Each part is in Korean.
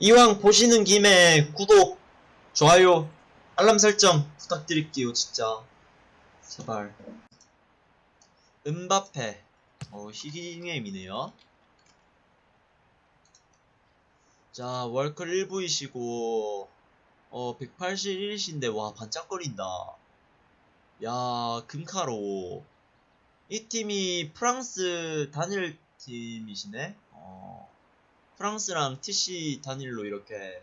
이왕 보시는 김에 구독, 좋아요, 알람 설정 부탁드릴게요, 진짜. 제발. 은바페. 어, 희귀게임이네요. 자, 월클 1부이시고, 어, 181이신데, 와, 반짝거린다. 야, 금카로. 이 팀이 프랑스 단일 팀이시네? 어, 프랑스랑 TC 단일로 이렇게.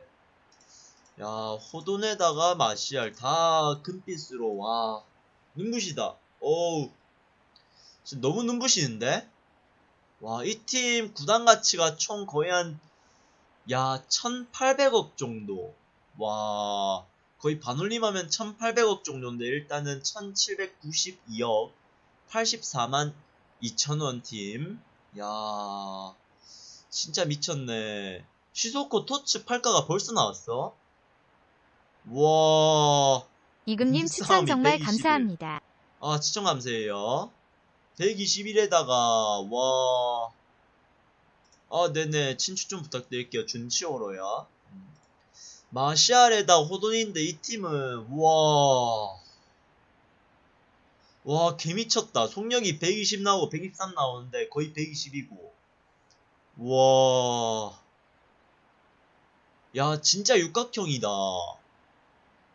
야, 호돈에다가 마시알 다 금빛으로, 와, 눈부시다. 어우, 진짜 너무 눈부시는데? 와, 이 팀 구단 가치가 총 거의 한, 야, 1800억 정도. 와, 거의 반올림하면 1800억 정도인데, 일단은 1792억, 84만 2천원 팀. 야, 진짜 미쳤네. 시소코 토츠 팔가가 벌써 나왔어? 와, 이금님 추천 정말 121. 감사합니다. 아, 추천 감사해요. 121에다가, 와. 아, 네네. 친추 좀 부탁드릴게요. 준치오로요. 음. 마시알에다 호돈인데 이 팀은, 와. 와, 개미쳤다. 속력이 120 나오고 123 나오는데 거의 120이고. 와. 야, 진짜 육각형이다.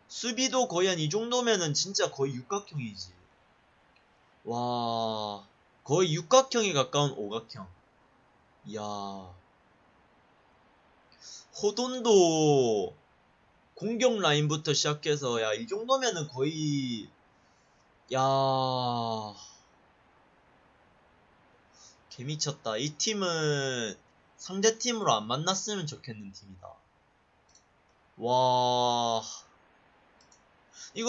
수비도 거의 한 이 정도면은 진짜 거의 육각형이지. 와, 거의 육각형에 가까운 오각형. 이야. 호돈도 공격 라인부터 시작해서, 야, 이 정도면은 거의, 야. 개미쳤다. 이 팀은 상대 팀으로 안 만났으면 좋겠는 팀이다. 와.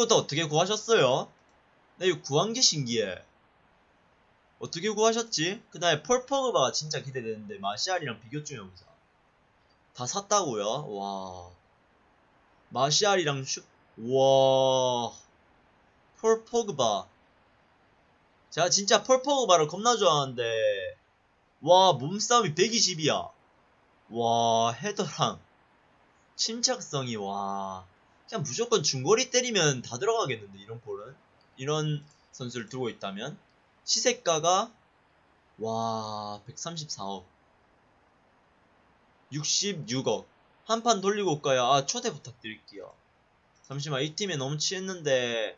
다 어떻게 구하셨어요? 나 이거 구한 게 신기해. 어떻게 구하셨지? 그 다음에 폴 퍼그바가 진짜 기대되는데 마시알이랑 비교 좀 해보자. 다 샀다고요? 와. 마시알이랑 슈, 와. 폴 퍼그바. 제가 진짜 폴 퍼그바를 겁나 좋아하는데, 와, 몸싸움이 120이야. 와, 헤더랑, 침착성이, 와. 그냥 무조건 중거리 때리면 다 들어가겠는데 이런 볼은? 이런 선수를 두고 있다면? 시세가가 와 134억. 66억. 한 판 돌리고 올까요? 아 초대 부탁드릴게요. 잠시만 이 팀에 너무 취했는데